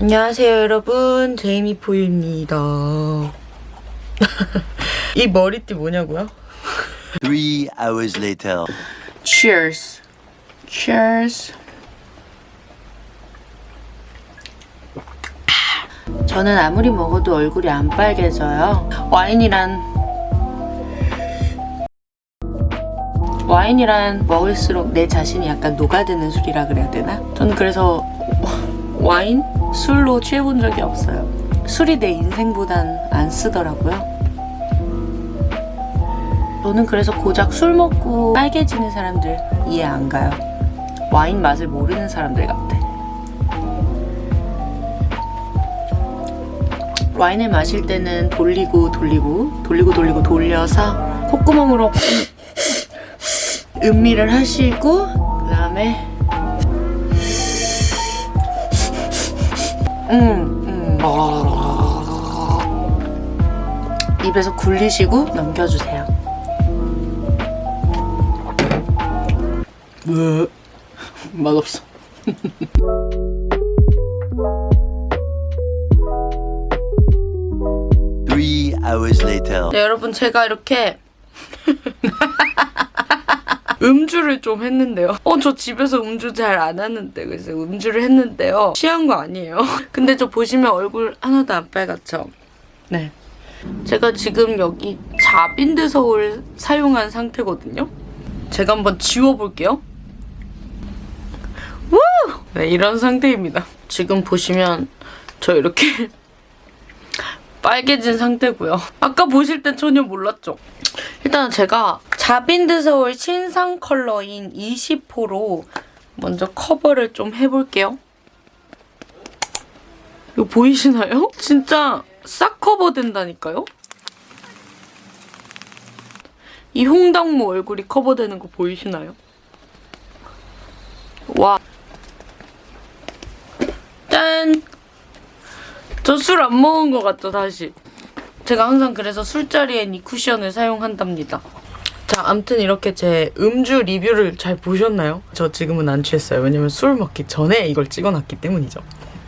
안녕하세요 여러분 제이미포유입니다 이 머리띠 뭐냐고요? Three hours later. Cheers Cheers 저는 아무리 먹어도 얼굴이 안 빨개져요 와인이란 와인이란 먹을수록 내 자신이 약간 녹아드는 술이라 그래야 되나? 저는 그래서 와인? 술로 취해본 적이 없어요. 술이 내 인생보단 안 쓰더라고요. 저는 그래서 고작 술 먹고 빨개지는 사람들 이해 안 가요. 와인 맛을 모르는 사람들 같아. 와인을 마실 때는 돌리고 돌리고 돌리고 돌리고 돌려서 콧구멍으로 음미를 하시고 그 다음에 음, 음. 입에서 굴리시고 넘겨주세요. 왜? 맛없어. Three hours later. 네, 여러분 제가 이렇게 음주를 좀 했는데요. 어, 저 집에서 음주 잘 안 하는데 그래서 음주를 했는데요. 취한 거 아니에요. 근데 저 보시면 얼굴 하나도 안 빨갛죠? 네. 제가 지금 여기 자빈드 서울 사용한 상태거든요. 제가 한번 지워볼게요. 우! 네, 이런 상태입니다. 지금 보시면 저 이렇게 빨개진 상태고요. 아까 보실 땐 전혀 몰랐죠? 일단 제가 자빈드 서울 신상 컬러인 20호로 먼저 커버를 좀 해볼게요. 이거 보이시나요? 진짜 싹 커버된다니까요? 이 홍당무 얼굴이 커버되는 거 보이시나요? 와. 짠! 저 술 안 먹은 것 같죠, 다시? 제가 항상 그래서 술자리엔 이 쿠션을 사용한답니다. 자, 암튼 이렇게 제 음주 리뷰를 잘 보셨나요? 저 지금은 안 취했어요. 왜냐면 술 먹기 전에 이걸 찍어놨기 때문이죠.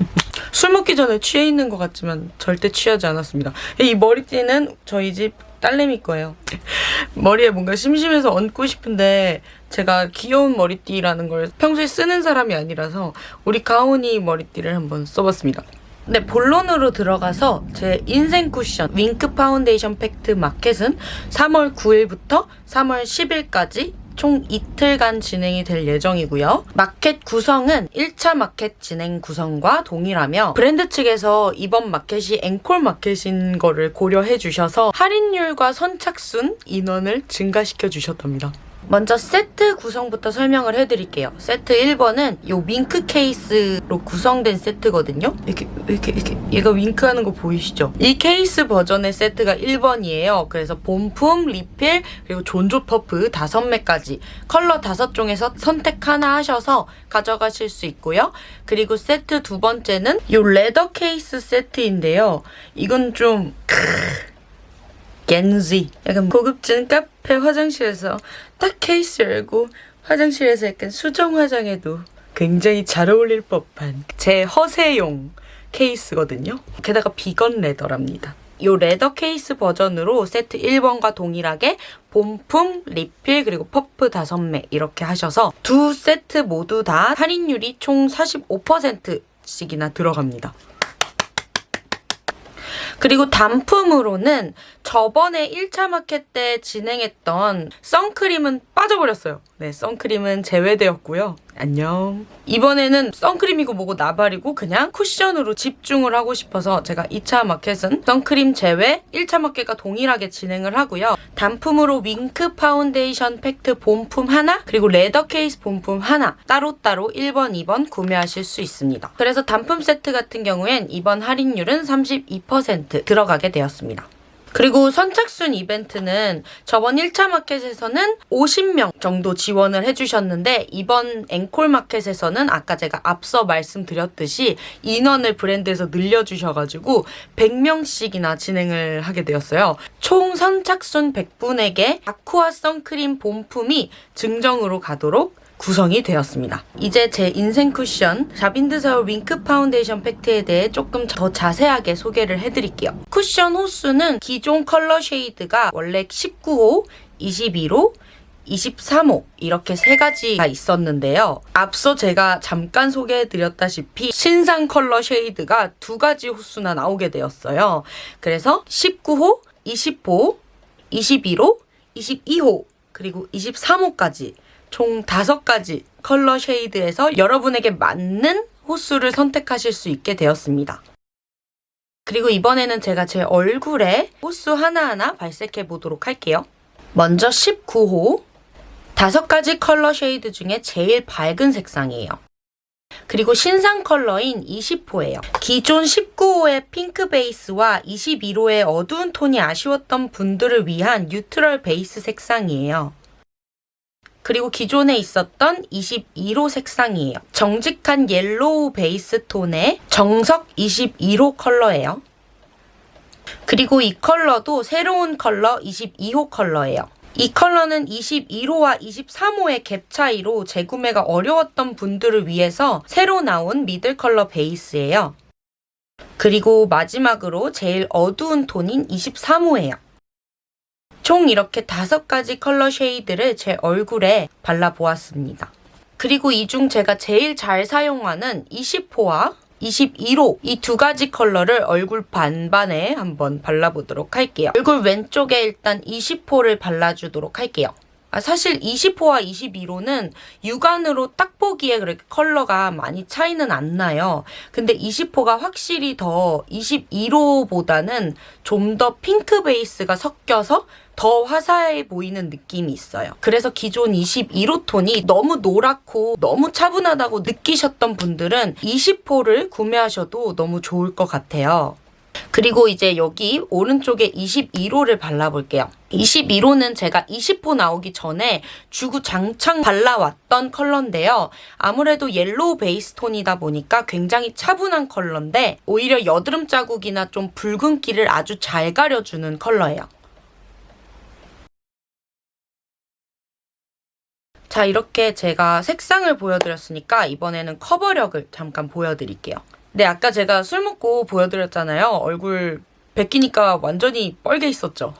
술 먹기 전에 취해 있는 것 같지만 절대 취하지 않았습니다. 이 머리띠는 저희 집 딸내미 거예요. 머리에 뭔가 심심해서 얹고 싶은데 제가 귀여운 머리띠라는 걸 평소에 쓰는 사람이 아니라서 우리 가온이 머리띠를 한번 써봤습니다. 네, 본론으로 들어가서 제 인생 쿠션 윙크 파운데이션 팩트 마켓은 3월 9일부터 3월 10일까지 총 이틀간 진행이 될 예정이고요. 마켓 구성은 1차 마켓 진행 구성과 동일하며 브랜드 측에서 이번 마켓이 앵콜 마켓인 거를 고려해 주셔서 할인율과 선착순 인원을 증가시켜 주셨답니다. 먼저 세트 구성부터 설명을 해드릴게요. 세트 1번은 이 윙크 케이스로 구성된 세트거든요. 이렇게 이렇게 이렇게 얘가 윙크하는 거 보이시죠? 이 케이스 버전의 세트가 1번이에요. 그래서 본품, 리필, 그리고 존조 퍼프 5매까지 컬러 5종에서 선택 하나 하셔서 가져가실 수 있고요. 그리고 세트 두 번째는 이 leather 케이스 세트인데요. 이건 좀... 왠지 약간 고급진 카페 화장실에서 딱 케이스 열고 화장실에서 약간 수정 화장해도 굉장히 잘 어울릴 법한 제 허세용 케이스거든요. 게다가 비건 leather랍니다. 이 leather 케이스 버전으로 세트 1번과 동일하게 본품, 리필, 그리고 퍼프 5매 이렇게 하셔서 두 세트 모두 다 할인율이 총 45%씩이나 들어갑니다. 그리고 단품으로는 저번에 1차 마켓 때 진행했던 선크림은 빠져버렸어요. 네, 선크림은 제외되었고요. 안녕. 이번에는 선크림이고 뭐고 나발이고 그냥 쿠션으로 집중을 하고 싶어서 제가 2차 마켓은 선크림 제외, 1차 마켓과 동일하게 진행을 하고요. 단품으로 윙크 파운데이션 팩트 본품 하나, 그리고 leather 케이스 본품 하나 따로따로 1번, 2번 구매하실 수 있습니다. 그래서 단품 세트 같은 경우엔 이번 할인율은 32% 들어가게 되었습니다. 그리고 선착순 이벤트는 저번 1차 마켓에서는 50명 정도 지원을 해주셨는데 이번 앵콜 마켓에서는 아까 제가 앞서 말씀드렸듯이 인원을 브랜드에서 늘려주셔가지고 100명씩이나 진행을 하게 되었어요. 총 선착순 100분에게 아쿠아 선크림 본품이 증정으로 가도록 구성이 되었습니다. 이제 제 인생 쿠션 자빈드 서울 윙크 파운데이션 팩트에 대해 조금 더 자세하게 소개를 해드릴게요. 쿠션 호수는 기존 컬러 shade가 원래 19호, 21호, 23호 이렇게 세 가지가 있었는데요. 앞서 제가 잠깐 소개해드렸다시피 신상 컬러 shade가 두 가지 호수나 나오게 되었어요. 그래서 19호, 20호, 21호, 22호 그리고 23호까지 총 다섯 가지 컬러 shade에서 여러분에게 맞는 호수를 선택하실 수 있게 되었습니다. 그리고 이번에는 제가 제 얼굴에 호수 하나하나 발색해 보도록 할게요. 먼저 19호. 다섯 가지 컬러 shade 중에 제일 밝은 색상이에요. 그리고 신상 컬러인 20호예요. 기존 19호의 핑크 베이스와 21호의 어두운 톤이 아쉬웠던 분들을 위한 neutral 베이스 색상이에요. 그리고 기존에 있었던 21호 색상이에요. 정직한 옐로우 베이스 톤의 정석 21호 컬러예요. 그리고 이 컬러도 새로운 컬러 22호 컬러예요. 이 컬러는 21호와 23호의 갭 차이로 재구매가 어려웠던 분들을 위해서 새로 나온 middle 컬러 베이스예요. 그리고 마지막으로 제일 어두운 톤인 23호예요. 총 이렇게 다섯 가지 컬러 shade를 제 얼굴에 발라보았습니다. 그리고 이 중 제가 제일 잘 사용하는 20호와 21호 이 두 가지 컬러를 얼굴 반반에 한번 발라보도록 할게요. 얼굴 왼쪽에 일단 20호를 발라주도록 할게요. 아, 사실 20호와 21호는 육안으로 딱 보기에 그렇게 컬러가 많이 차이는 안 나요. 근데 20호가 확실히 더 21호보다는 좀 더 핑크 베이스가 섞여서 더 화사해 보이는 느낌이 있어요. 그래서 기존 21호 톤이 너무 노랗고 너무 차분하다고 느끼셨던 분들은 20호를 구매하셔도 너무 좋을 것 같아요. 그리고 이제 여기 오른쪽에 21호를 발라볼게요. 21호는 제가 20호 나오기 전에 주구장창 발라왔던 컬러인데요. 아무래도 옐로우 베이스 톤이다 보니까 굉장히 차분한 컬러인데 오히려 여드름 자국이나 좀 붉은기를 아주 잘 가려주는 컬러예요. 자 이렇게 제가 색상을 보여드렸으니까 이번에는 커버력을 잠깐 보여드릴게요. 네 아까 제가 술 먹고 보여드렸잖아요. 얼굴 벗기니까 완전히 뻘게 있었죠.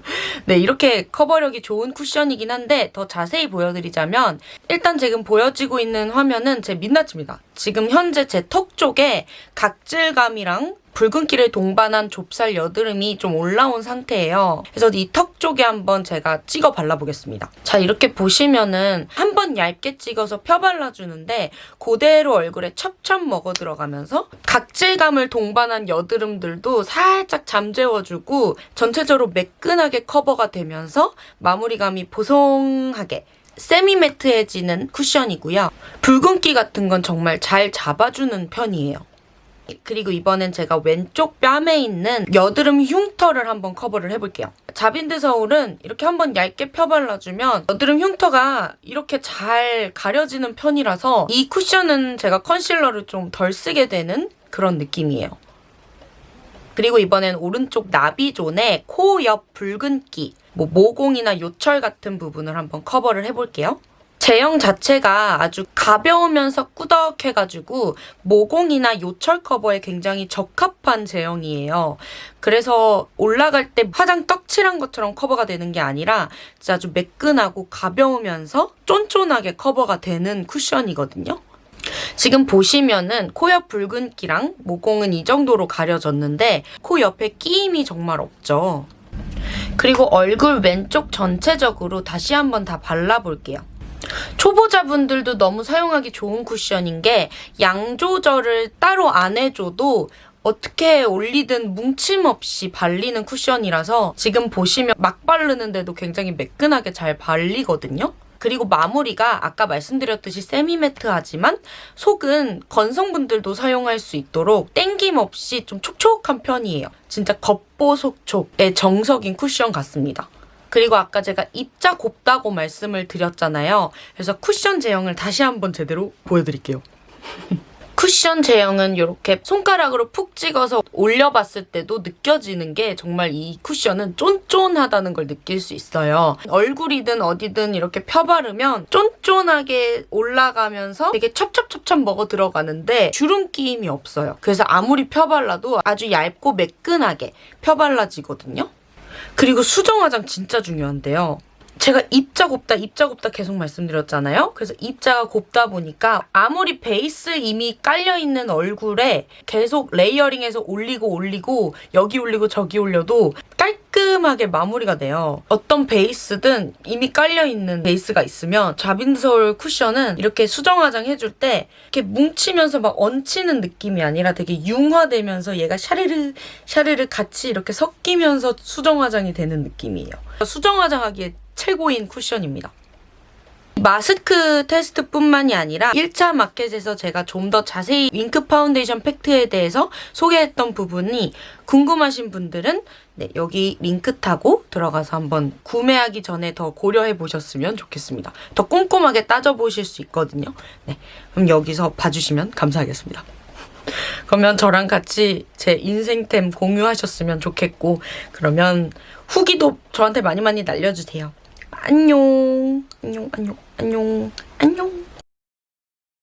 네 이렇게 커버력이 좋은 쿠션이긴 한데 더 자세히 보여드리자면 일단 지금 보여지고 있는 화면은 제 민낯입니다. 지금 현재 제 턱 쪽에 각질감이랑 붉은기를 동반한 좁쌀 여드름이 좀 올라온 상태예요. 그래서 이 턱 쪽에 한번 제가 찍어 발라보겠습니다. 자 이렇게 보시면은 한 번 얇게 찍어서 펴 발라주는데 그대로 얼굴에 첩첩 먹어 들어가면서 각질감을 동반한 여드름들도 살짝 잠재워주고 전체적으로 매끈하게 커버가 되면서 마무리감이 보송하게 세미매트해지는 쿠션이고요. 붉은기 같은 건 정말 잘 잡아주는 편이에요. 그리고 이번엔 제가 왼쪽 뺨에 있는 여드름 흉터를 한번 커버를 해볼게요. 자빈드 서울은 이렇게 한번 얇게 펴발라주면 여드름 흉터가 이렇게 잘 가려지는 편이라서 이 쿠션은 제가 컨실러를 좀 덜 쓰게 되는 그런 느낌이에요. 그리고 이번엔 오른쪽 나비존에 코 옆 붉은기, 뭐 모공이나 요철 같은 부분을 한번 커버를 해볼게요. 제형 자체가 아주 가벼우면서 꾸덕해가지고 모공이나 요철 커버에 굉장히 적합한 제형이에요. 그래서 올라갈 때 화장 떡칠한 것처럼 커버가 되는 게 아니라 진짜 아주 매끈하고 가벼우면서 쫀쫀하게 커버가 되는 쿠션이거든요. 지금 보시면은 코 옆 붉은기랑 모공은 이 정도로 가려졌는데 코 옆에 끼임이 정말 없죠. 그리고 얼굴 왼쪽 전체적으로 다시 한번 다 발라볼게요. 초보자분들도 너무 사용하기 좋은 쿠션인 게 양 조절을 따로 안 해줘도 어떻게 올리든 뭉침 없이 발리는 쿠션이라서 지금 보시면 막 바르는데도 굉장히 매끈하게 잘 발리거든요. 그리고 마무리가 아까 말씀드렸듯이 세미매트하지만 속은 건성분들도 사용할 수 있도록 땡김 없이 좀 촉촉한 편이에요. 진짜 겉보속촉의 정석인 쿠션 같습니다. 그리고 아까 제가 입자 곱다고 말씀을 드렸잖아요. 그래서 쿠션 제형을 다시 한번 제대로 보여드릴게요. 쿠션 제형은 이렇게 손가락으로 푹 찍어서 올려봤을 때도 느껴지는 게 정말 이 쿠션은 쫀쫀하다는 걸 느낄 수 있어요. 얼굴이든 어디든 이렇게 펴바르면 쫀쫀하게 올라가면서 되게 첩첩첩첩 먹어 들어가는데 주름 끼임이 없어요. 그래서 아무리 펴발라도 아주 얇고 매끈하게 펴발라지거든요. 그리고 수정 화장 진짜 중요한데요. 제가 입자 곱다 입자 곱다 계속 말씀드렸잖아요. 그래서 입자가 곱다 보니까 아무리 베이스 이미 깔려 있는 얼굴에 계속 레이어링해서 올리고 올리고 여기 올리고 저기 올려도 깔끔하게 마무리가 돼요. 어떤 베이스든 이미 깔려 있는 베이스가 있으면 자빈서울 쿠션은 이렇게 수정 화장 해줄 때 이렇게 뭉치면서 막 얹히는 느낌이 아니라 되게 융화되면서 얘가 샤르르 샤르르 같이 이렇게 섞이면서 수정 화장이 되는 느낌이에요. 수정 화장 하기에 최고인 쿠션입니다. 마스크 테스트뿐만이 아니라 1차 마켓에서 제가 좀 더 자세히 윙크 파운데이션 팩트에 대해서 소개했던 부분이 궁금하신 분들은 네, 여기 링크 타고 들어가서 한번 구매하기 전에 더 고려해 보셨으면 좋겠습니다. 더 꼼꼼하게 따져보실 수 있거든요. 네, 그럼 여기서 봐주시면 감사하겠습니다. 그러면 저랑 같이 제 인생템 공유하셨으면 좋겠고 그러면 후기도 저한테 많이 많이 날려주세요. 안녕. 안녕 안녕 안녕. 안녕